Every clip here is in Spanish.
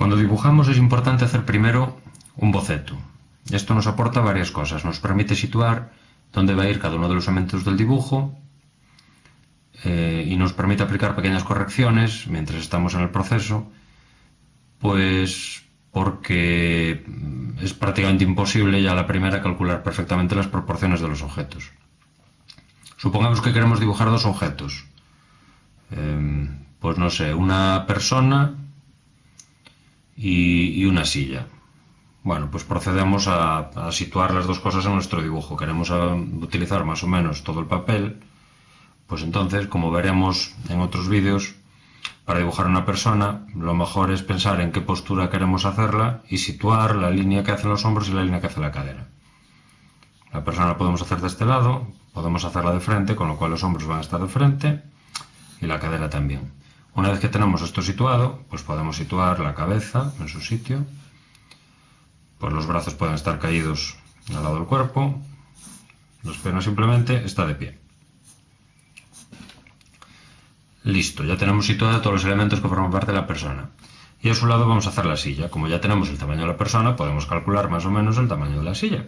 Cuando dibujamos es importante hacer primero un boceto. Esto nos aporta varias cosas. Nos permite situar dónde va a ir cada uno de los elementos del dibujo eh, y nos permite aplicar pequeñas correcciones mientras estamos en el proceso, pues porque es prácticamente imposible ya la primera calcular perfectamente las proporciones de los objetos. Supongamos que queremos dibujar dos objetos. Em, pues no sé, una persona y, una silla. Bueno, pues procedemos a, situar las dos cosas en nuestro dibujo. Queremos ah, utilizar más o menos todo el papel. Pues entonces, como veremos en otros vídeos, para dibujar una persona, lo mejor es pensar en qué postura queremos hacerla y situar la línea que hacen los hombros y la línea que hace la cadera. La persona la podemos hacer de este lado, podemos hacerla de frente, con lo cual los hombros van a estar de frente y la cadera también. Una vez que tenemos esto situado, pues podemos situar la cabeza en su sitio, pues los brazos pueden estar caídos al lado del cuerpo, los piernas simplemente está de pie. Listo, ya tenemos situados todos los elementos que forman parte de la persona. Y a su lado vamos a hacer la silla. Como ya tenemos el tamaño de la persona, podemos calcular más o menos el tamaño de la silla.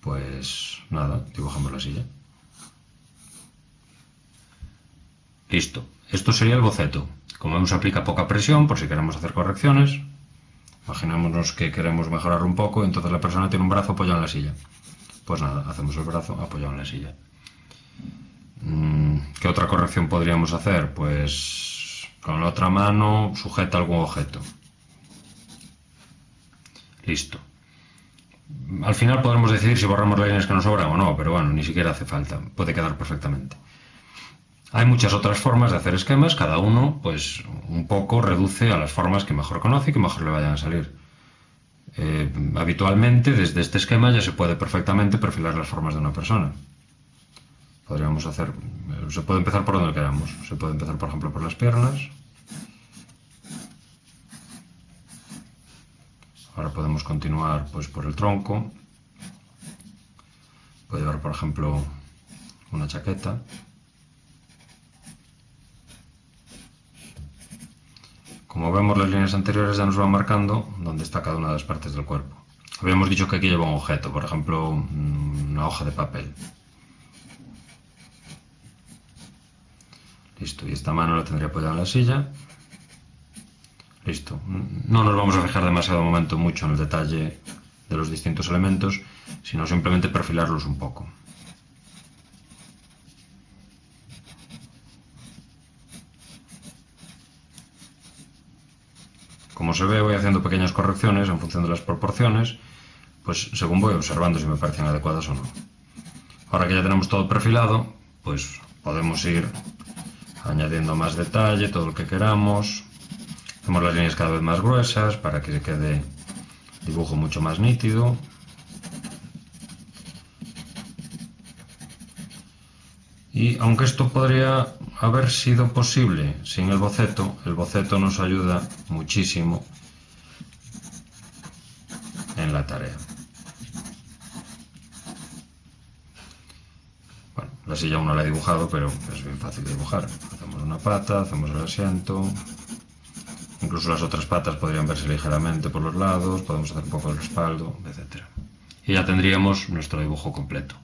Pues nada, dibujamos la silla. Listo. Esto sería el boceto. Como vemos aplica poca presión por si queremos hacer correcciones. Imaginémonos que queremos mejorar un poco, entonces la persona tiene un brazo apoyado en la silla. Pues nada, hacemos el brazo apoyado en la silla. Mm, ¿Qué otra corrección podríamos hacer? Pues con la otra mano sujeta algún objeto. Listo. Al final podremos decidir si borramos las líneas que nos sobran o no, pero bueno, ni siquiera hace falta. Puede quedar perfectamente. Hay muchas otras formas de hacer esquemas, cada uno pues un poco reduce a las formas que mejor conoce y que mejor le vayan a salir. Eh, habitualmente desde este esquema ya se puede perfectamente perfilar las formas de una persona. Podríamos hacer, se puede empezar por donde queramos, se puede empezar por ejemplo por las piernas, ahora podemos continuar pues por el tronco, puede llevar por ejemplo una chaqueta, Como vemos las líneas anteriores ya nos van marcando dónde está cada una de las partes del cuerpo. Habíamos dicho que aquí lleva un objeto, por ejemplo una hoja de papel. Listo, y esta mano la tendría apoyada en la silla. Listo. No nos vamos a fijar demasiado momento mucho en el detalle de los distintos elementos, sino simplemente perfilarlos un poco. Como se ve, voy haciendo pequeñas correcciones en función de las proporciones, pues según voy observando si me parecen adecuadas o no. Ahora que ya tenemos todo perfilado, pues podemos ir añadiendo más detalle, todo lo que queramos. Hacemos las líneas cada vez más gruesas para que se quede dibujo mucho más nítido. Y aunque esto podría haber sido posible sin el boceto, el boceto nos ayuda muchísimo en la tarea. La silla aún no la he dibujado, pero es bien fácil de dibujar. Hacemos una pata, hacemos el asiento. Incluso las otras patas podrían verse ligeramente por los lados, podemos hacer un poco el respaldo, etc. Y ya tendríamos nuestro dibujo completo.